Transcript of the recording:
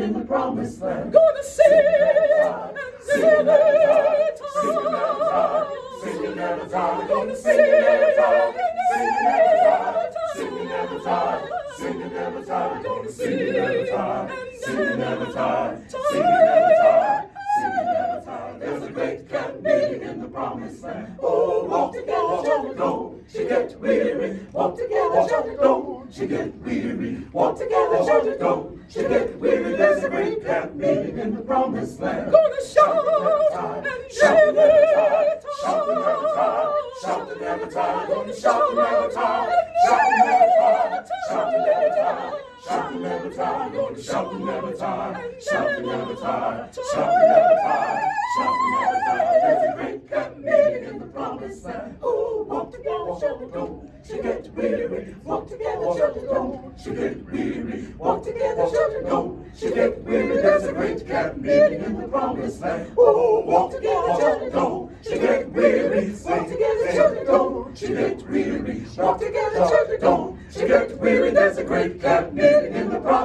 in the promised land. Gonna sing and never tire. Singing never tired, Gonna singing sing never tired, and singing never never tired, tire. singing never tired, Gonna singing never tired, sing singing never and tired, never singing never tired, singing never tired. There's a great camp meeting in the promised land. Oh, walk together, shall we go? She get weary. Walk together, shall we go? She get weary. Walk together, shall we go? She get weary. A great camp meeting in the promised land. Gonna shout and never tire. Shout and never tire. Shout and never tire. Gonna shout and never tire. Shout and never tire. Shout and never tire. Shout and never tire. Gonna shout and never tire. Shout and never tire. Shout and never tire. Shout and never tire. There's a great camp meeting in the promised land. Ooh, walk together, shall we go? She get weary. Walk together, shall we go? She get weary. Walk together, shall we go? She. A meeting in the promised land. Ooh, walk together, we go? She get weary. Walk together, we go? She get weary. Walk together, we go? She get weary. There's a great camp meeting in the promised